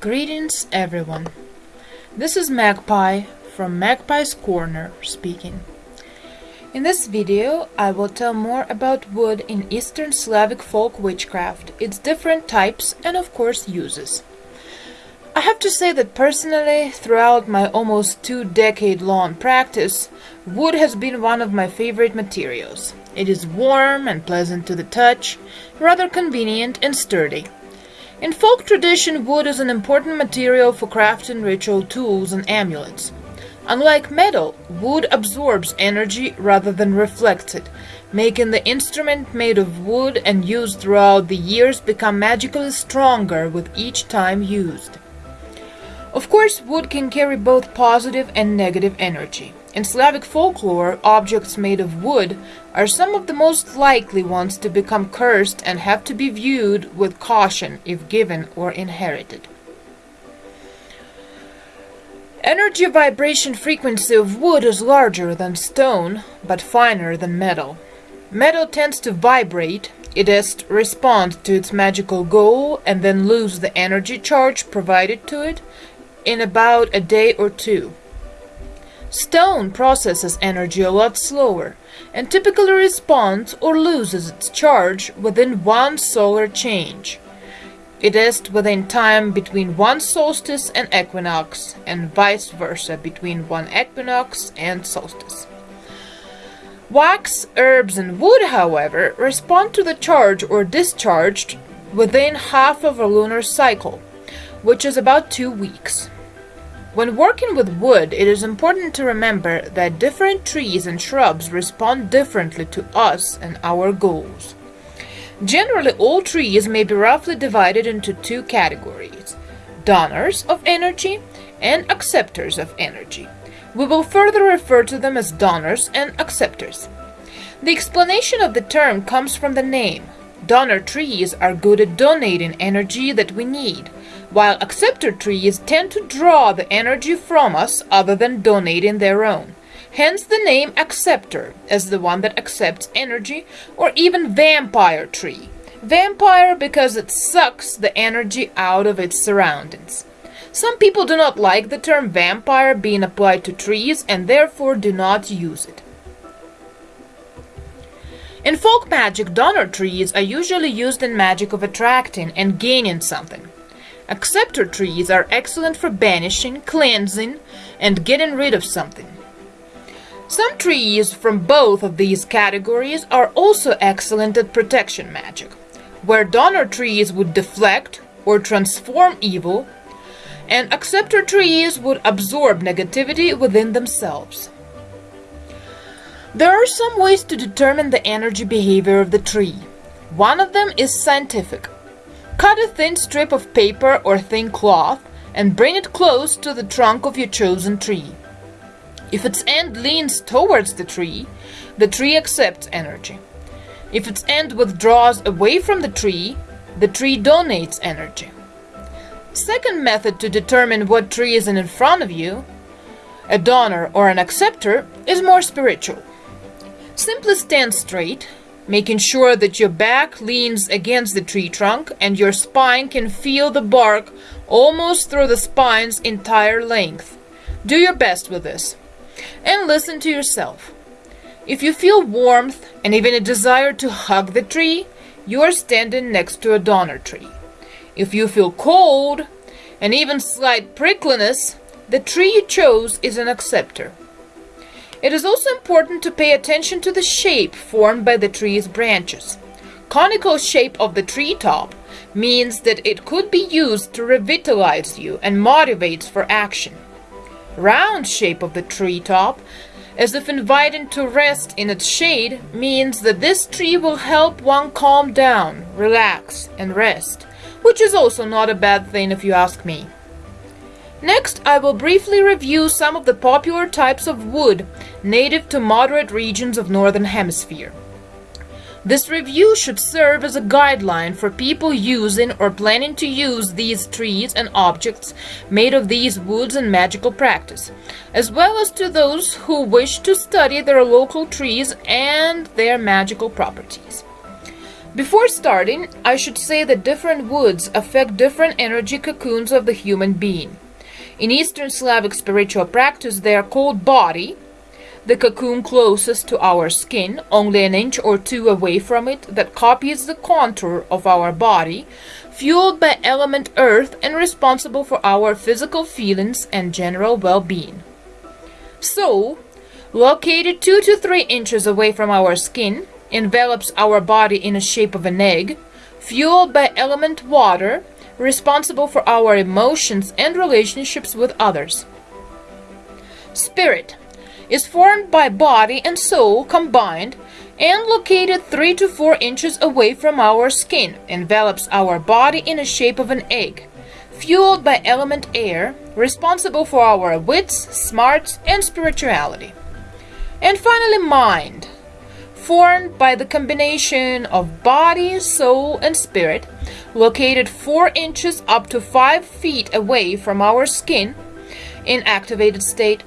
Greetings everyone. This is Magpie from Magpie's Corner speaking. In this video I will tell more about wood in Eastern Slavic folk witchcraft, its different types and of course uses. I have to say that personally, throughout my almost two decade long practice, wood has been one of my favorite materials. It is warm and pleasant to the touch, rather convenient and sturdy. In folk tradition, wood is an important material for crafting ritual tools and amulets. Unlike metal, wood absorbs energy rather than reflects it, making the instrument made of wood and used throughout the years become magically stronger with each time used. Of course, wood can carry both positive and negative energy. In Slavic folklore, objects made of wood are some of the most likely ones to become cursed and have to be viewed with caution if given or inherited. Energy vibration frequency of wood is larger than stone, but finer than metal. Metal tends to vibrate, it is respond to its magical goal and then lose the energy charge provided to it in about a day or two. Stone processes energy a lot slower and typically responds or loses its charge within one solar change. It is within time between one solstice and equinox, and vice versa between one equinox and solstice. Wax, herbs, and wood, however, respond to the charge or discharge within half of a lunar cycle, which is about two weeks. When working with wood, it is important to remember that different trees and shrubs respond differently to us and our goals. Generally, all trees may be roughly divided into two categories donors of energy and acceptors of energy. We will further refer to them as donors and acceptors. The explanation of the term comes from the name. Donor trees are good at donating energy that we need, while acceptor trees tend to draw the energy from us other than donating their own. Hence the name acceptor, as the one that accepts energy, or even vampire tree. Vampire because it sucks the energy out of its surroundings. Some people do not like the term vampire being applied to trees and therefore do not use it. In folk magic, donor trees are usually used in magic of attracting and gaining something. Acceptor trees are excellent for banishing, cleansing, and getting rid of something. Some trees from both of these categories are also excellent at protection magic, where donor trees would deflect or transform evil, and acceptor trees would absorb negativity within themselves. There are some ways to determine the energy behavior of the tree. One of them is scientific. Cut a thin strip of paper or thin cloth and bring it close to the trunk of your chosen tree. If its end leans towards the tree, the tree accepts energy. If its end withdraws away from the tree, the tree donates energy. Second method to determine what tree is in front of you, a donor or an acceptor, is more spiritual. Simply stand straight, making sure that your back leans against the tree trunk and your spine can feel the bark almost through the spine's entire length. Do your best with this. And listen to yourself. If you feel warmth and even a desire to hug the tree, you are standing next to a donor tree. If you feel cold and even slight prickliness, the tree you chose is an acceptor. It is also important to pay attention to the shape formed by the tree's branches. Conical shape of the tree top means that it could be used to revitalize you and motivates for action. Round shape of the tree top, as if inviting to rest in its shade, means that this tree will help one calm down, relax, and rest, which is also not a bad thing if you ask me. Next, I will briefly review some of the popular types of wood native to moderate regions of Northern Hemisphere. This review should serve as a guideline for people using or planning to use these trees and objects made of these woods in magical practice, as well as to those who wish to study their local trees and their magical properties. Before starting, I should say that different woods affect different energy cocoons of the human being. In Eastern Slavic spiritual practice, they are called body, the cocoon closest to our skin, only an inch or two away from it, that copies the contour of our body, fueled by element earth and responsible for our physical feelings and general well-being. Soul, located 2 to 3 inches away from our skin, envelops our body in the shape of an egg, fueled by element water, responsible for our emotions and relationships with others. Spirit, is formed by body and soul combined and located 3 to 4 inches away from our skin, envelops our body in the shape of an egg, fueled by element air, responsible for our wits, smarts, and spirituality. And finally, mind, formed by the combination of body, soul, and spirit, located 4 inches up to 5 feet away from our skin, in activated state,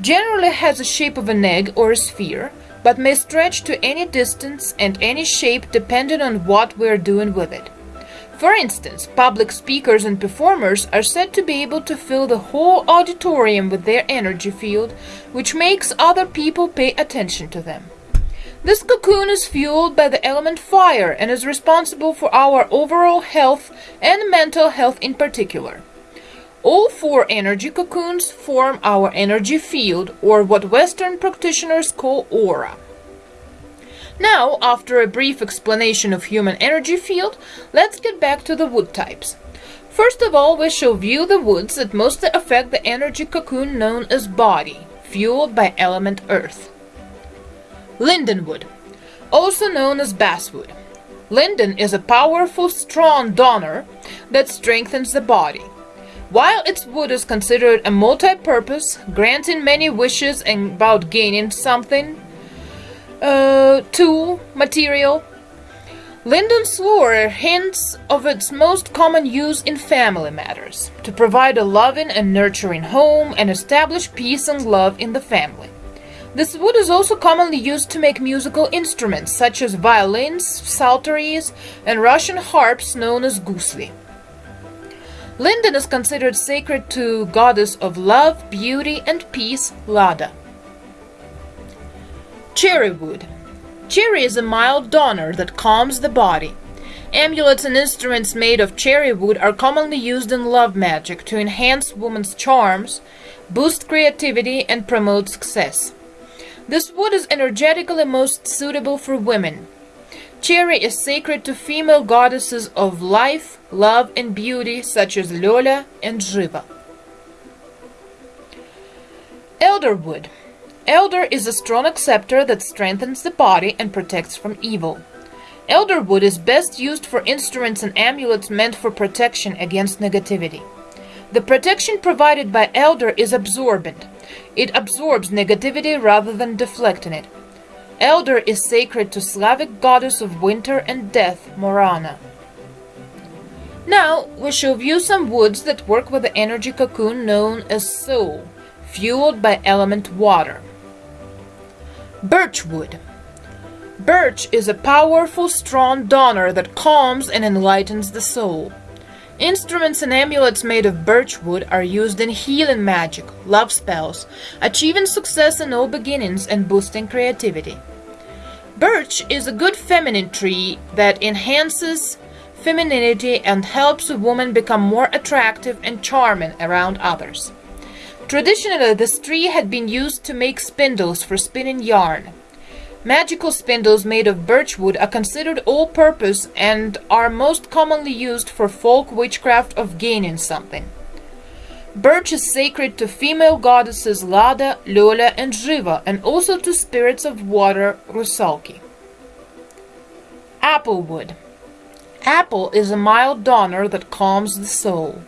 generally has the shape of an egg or a sphere, but may stretch to any distance and any shape depending on what we're doing with it. For instance, public speakers and performers are said to be able to fill the whole auditorium with their energy field, which makes other people pay attention to them. This cocoon is fueled by the element fire and is responsible for our overall health and mental health in particular. All four energy cocoons form our energy field, or what Western practitioners call aura. Now, after a brief explanation of human energy field, let's get back to the wood types. First of all, we shall view the woods that mostly affect the energy cocoon known as body, fueled by element earth. Lindenwood, also known as basswood. Linden is a powerful, strong donor that strengthens the body. While its wood is considered a multi-purpose, granting many wishes and about gaining something, uh, tool, material, Linden's lore hints of its most common use in family matters, to provide a loving and nurturing home and establish peace and love in the family. This wood is also commonly used to make musical instruments such as violins, psalteries, and Russian harps known as gusli. Linden is considered sacred to goddess of love, beauty, and peace, Lada. Cherry wood. Cherry is a mild donor that calms the body. Amulets and instruments made of cherry wood are commonly used in love magic to enhance woman's charms, boost creativity, and promote success. This wood is energetically most suitable for women. Cherry is sacred to female goddesses of life, love, and beauty such as Lola and Jiva. Elderwood. Elder is a strong acceptor that strengthens the body and protects from evil. Elderwood is best used for instruments and amulets meant for protection against negativity. The protection provided by elder is absorbent. It absorbs negativity rather than deflecting it. Elder is sacred to Slavic goddess of winter and death, Morana. Now, we shall view some woods that work with the energy cocoon known as soul, fueled by element water. Birchwood. Birch is a powerful, strong donor that calms and enlightens the soul. Instruments and amulets made of birchwood are used in healing magic, love spells, achieving success in all beginnings, and boosting creativity. Birch is a good feminine tree that enhances femininity and helps a woman become more attractive and charming around others. Traditionally, this tree had been used to make spindles for spinning yarn. Magical spindles made of birchwood are considered all-purpose and are most commonly used for folk witchcraft of gaining something. Birch is sacred to female goddesses Lada, Lola, and Jiva, and also to spirits of water, Rusalki. Applewood. Apple is a mild donor that calms the soul.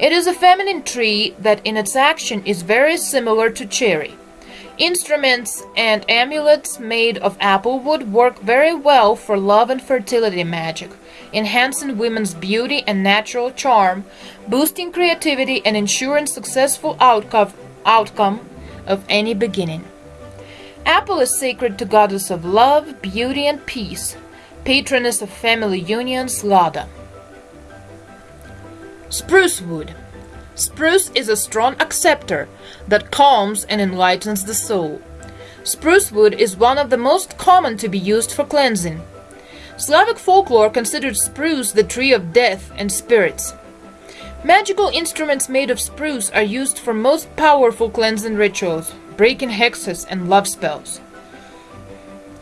It is a feminine tree that in its action is very similar to cherry. Instruments and amulets made of applewood work very well for love and fertility magic, enhancing women's beauty and natural charm, boosting creativity and ensuring successful outcome, outcome of any beginning. Apple is sacred to goddess of love, beauty, and peace, patroness of family unions, Lada. Spruce wood. Spruce is a strong acceptor that calms and enlightens the soul. Spruce wood is one of the most common to be used for cleansing. Slavic folklore considered spruce the tree of death and spirits. Magical instruments made of spruce are used for most powerful cleansing rituals, breaking hexes and love spells.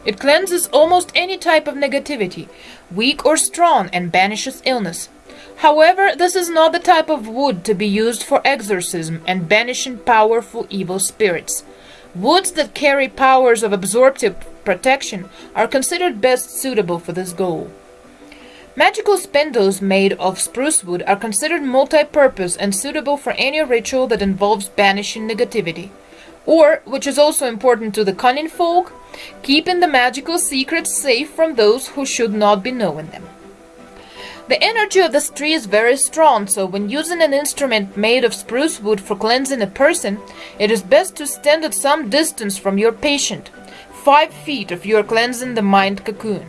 It cleanses almost any type of negativity, weak or strong, and banishes illness. However, this is not the type of wood to be used for exorcism and banishing powerful evil spirits. Woods that carry powers of absorptive protection are considered best suitable for this goal. Magical spindles made of spruce wood are considered multi-purpose and suitable for any ritual that involves banishing negativity or, which is also important to the cunning folk, keeping the magical secrets safe from those who should not be knowing them. The energy of this tree is very strong, so when using an instrument made of spruce wood for cleansing a person, it is best to stand at some distance from your patient, five feet if you are cleansing the mind cocoon.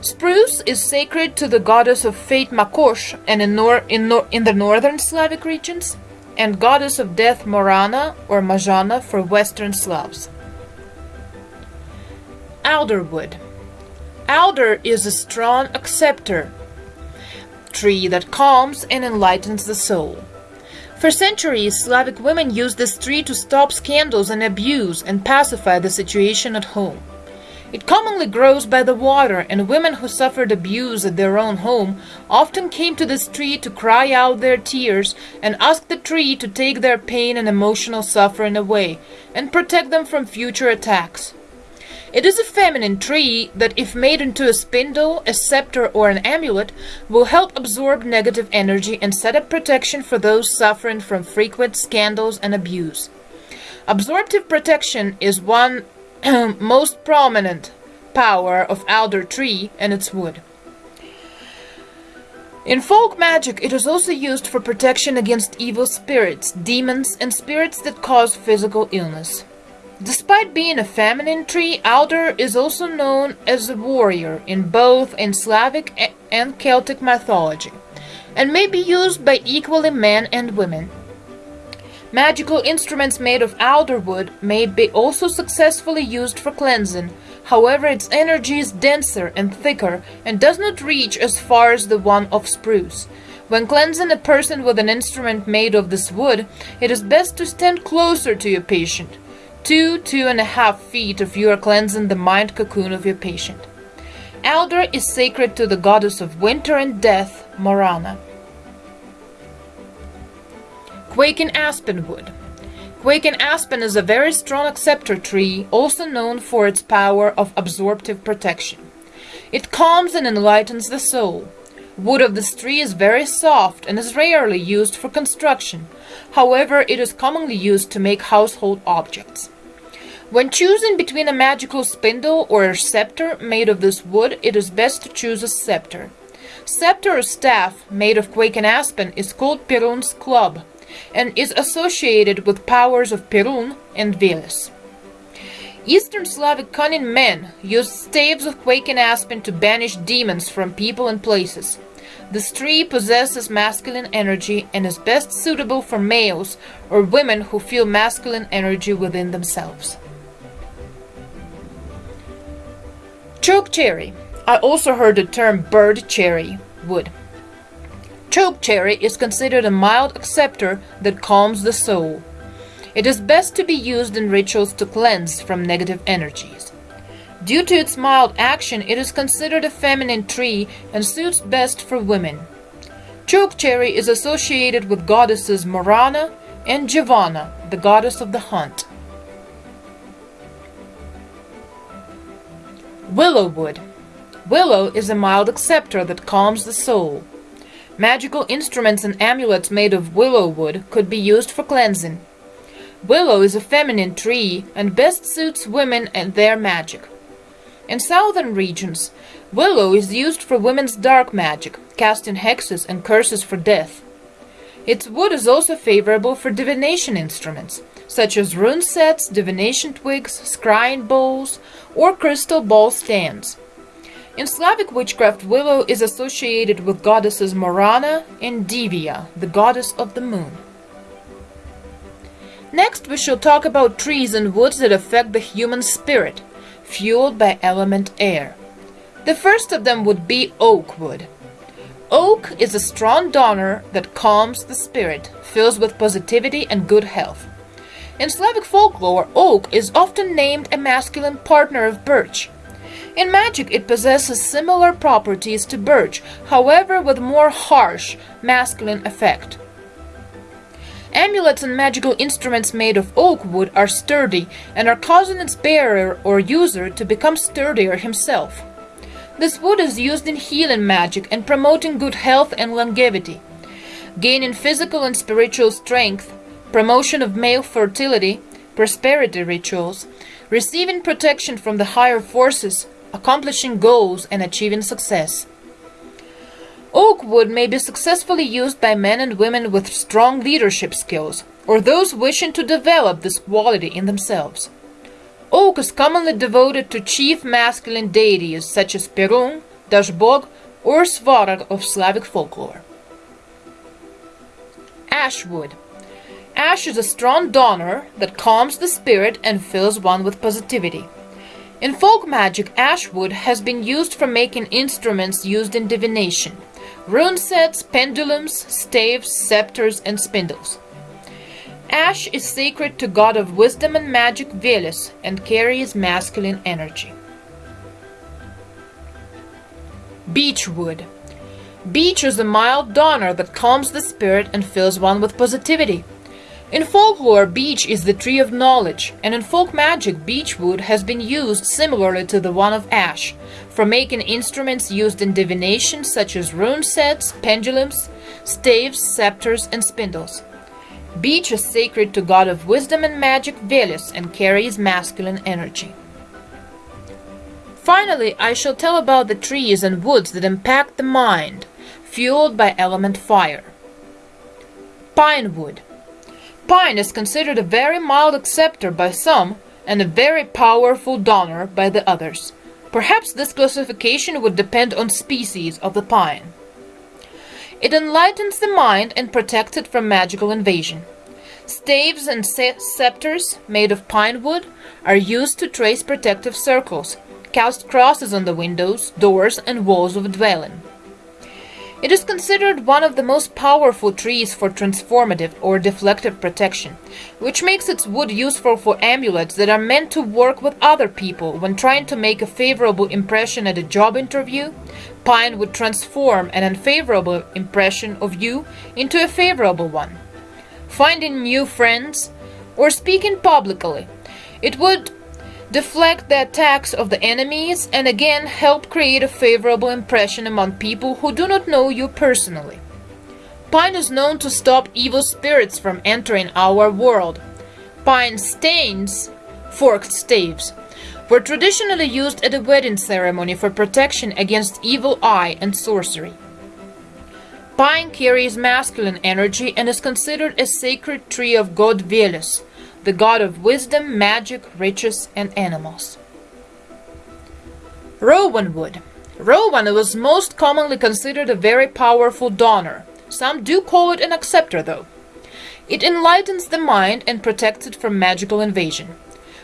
Spruce is sacred to the goddess of fate Makosh and in, nor in, nor in the northern Slavic regions, and goddess of death Morana or Majana for Western Slavs. Alderwood. Alder is a strong acceptor tree that calms and enlightens the soul. For centuries, Slavic women used this tree to stop scandals and abuse and pacify the situation at home. It commonly grows by the water, and women who suffered abuse at their own home often came to this tree to cry out their tears and ask the tree to take their pain and emotional suffering away and protect them from future attacks. It is a feminine tree that, if made into a spindle, a scepter, or an amulet, will help absorb negative energy and set up protection for those suffering from frequent scandals and abuse. Absorptive protection is one most prominent power of alder tree and its wood. In folk magic, it is also used for protection against evil spirits, demons, and spirits that cause physical illness. Despite being a feminine tree, alder is also known as a warrior in both in Slavic and Celtic mythology, and may be used by equally men and women. Magical instruments made of alder wood may be also successfully used for cleansing, however its energy is denser and thicker and does not reach as far as the one of spruce. When cleansing a person with an instrument made of this wood, it is best to stand closer to your patient. Two, two and a half feet of you are cleansing the mind cocoon of your patient. Elder is sacred to the goddess of winter and death, Morana. Quaking aspen wood. Quaking aspen is a very strong acceptor tree, also known for its power of absorptive protection. It calms and enlightens the soul. Wood of this tree is very soft and is rarely used for construction. However, it is commonly used to make household objects. When choosing between a magical spindle or a scepter made of this wood, it is best to choose a scepter. Scepter or staff made of quaking aspen is called Perun's club and is associated with powers of Perun and Veles. Eastern Slavic cunning men used staves of quaking aspen to banish demons from people and places. This tree possesses masculine energy and is best suitable for males or women who feel masculine energy within themselves. Choke cherry. I also heard the term bird cherry wood. Choke cherry is considered a mild acceptor that calms the soul. It is best to be used in rituals to cleanse from negative energies. Due to its mild action, it is considered a feminine tree and suits best for women. Choke cherry is associated with goddesses Morana and Giovanna, the goddess of the hunt. Willow wood. Willow is a mild acceptor that calms the soul. Magical instruments and amulets made of willow wood could be used for cleansing. Willow is a feminine tree and best suits women and their magic. In southern regions, willow is used for women's dark magic, casting hexes and curses for death. Its wood is also favorable for divination instruments, such as rune sets, divination twigs, scrying bowls, or crystal ball stands. In Slavic witchcraft, willow is associated with goddesses Morana and Divya, the goddess of the moon. Next, we shall talk about trees and woods that affect the human spirit, fueled by element air. The first of them would be oak wood. Oak is a strong donor that calms the spirit, fills with positivity and good health. In Slavic folklore, oak is often named a masculine partner of birch. In magic, it possesses similar properties to birch, however with more harsh, masculine effect. Amulets and magical instruments made of oak wood are sturdy and are causing its bearer or user to become sturdier himself. This wood is used in healing magic and promoting good health and longevity, gaining physical and spiritual strength, promotion of male fertility, prosperity rituals, receiving protection from the higher forces, accomplishing goals, and achieving success. Oak wood may be successfully used by men and women with strong leadership skills, or those wishing to develop this quality in themselves. Oak is commonly devoted to chief masculine deities such as Perun, Dazhbog, or Svarog of Slavic folklore. Ash wood. Ash is a strong donor that calms the spirit and fills one with positivity. In folk magic, ash wood has been used for making instruments used in divination rune sets, pendulums, staves, scepters, and spindles. Ash is sacred to god of wisdom and magic Veles and carries masculine energy. Beech wood. Beech is a mild donor that calms the spirit and fills one with positivity. In folklore, beech is the tree of knowledge, and in folk magic, beechwood has been used similarly to the one of ash, for making instruments used in divination such as rune sets, pendulums, staves, scepters, and spindles. Beech is sacred to god of wisdom and magic Veles and carries masculine energy. Finally, I shall tell about the trees and woods that impact the mind, fueled by element fire. Pine wood. Pine is considered a very mild acceptor by some and a very powerful donor by the others. Perhaps this classification would depend on species of the pine. It enlightens the mind and protects it from magical invasion. Staves and scepters made of pine wood are used to trace protective circles, cast crosses on the windows, doors, and walls of a dwelling. It is considered one of the most powerful trees for transformative or deflective protection, which makes its wood useful for amulets that are meant to work with other people when trying to make a favorable impression at a job interview. Pine would transform an unfavorable impression of you into a favorable one. Finding new friends or speaking publicly. It would deflect the attacks of the enemies, and again help create a favorable impression among people who do not know you personally. Pine is known to stop evil spirits from entering our world. Pine stains, forked staves, were traditionally used at a wedding ceremony for protection against evil eye and sorcery. Pine carries masculine energy and is considered a sacred tree of god Veles, the god of wisdom, magic, riches, and animals. Rowan wood. Rowan was most commonly considered a very powerful donor. Some do call it an acceptor, though. It enlightens the mind and protects it from magical invasion.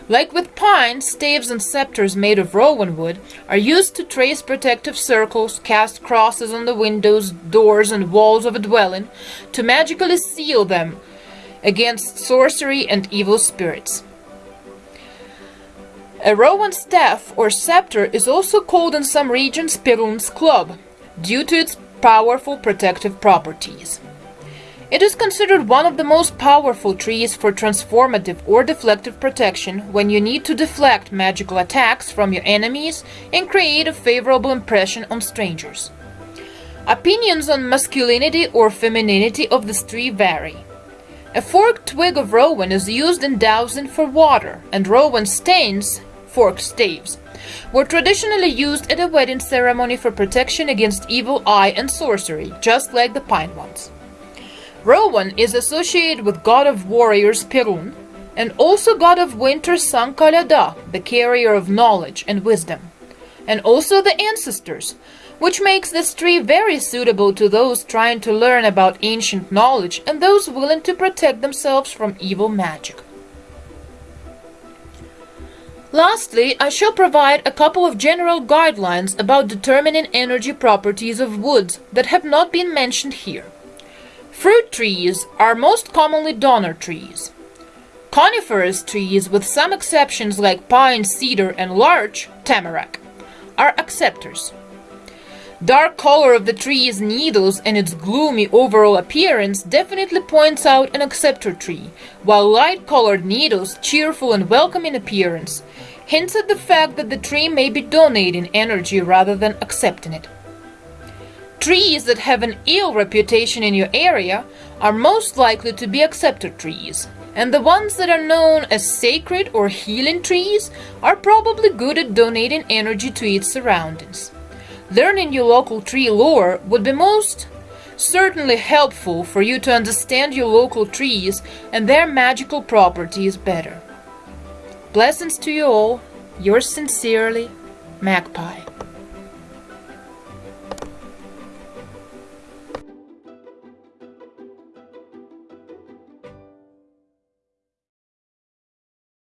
Like with pine, staves and scepters made of rowan wood are used to trace protective circles, cast crosses on the windows, doors, and walls of a dwelling, to magically seal them against sorcery and evil spirits. A Rowan staff or scepter is also called in some regions Perun's club, due to its powerful protective properties. It is considered one of the most powerful trees for transformative or deflective protection when you need to deflect magical attacks from your enemies and create a favorable impression on strangers. Opinions on masculinity or femininity of this tree vary. A forked twig of rowan is used in dowsing for water, and rowan stains, forked staves, were traditionally used at a wedding ceremony for protection against evil eye and sorcery, just like the pine ones. Rowan is associated with god of warriors Perun, and also god of winter San Kaleda, the carrier of knowledge and wisdom. and also the ancestors, which makes this tree very suitable to those trying to learn about ancient knowledge and those willing to protect themselves from evil magic. Lastly, I shall provide a couple of general guidelines about determining energy properties of woods that have not been mentioned here. Fruit trees are most commonly donor trees. Coniferous trees, with some exceptions like pine, cedar, and larch, tamarack, are acceptors. Dark color of the tree's needles and its gloomy overall appearance definitely points out an acceptor tree, while light-colored needles, cheerful and welcoming appearance, hints at the fact that the tree may be donating energy rather than accepting it. Trees that have an ill reputation in your area are most likely to be acceptor trees, and the ones that are known as sacred or healing trees are probably good at donating energy to its surroundings. Learning your local tree lore would be most certainly helpful for you to understand your local trees and their magical properties better. Blessings to you all, yours sincerely, Magpie.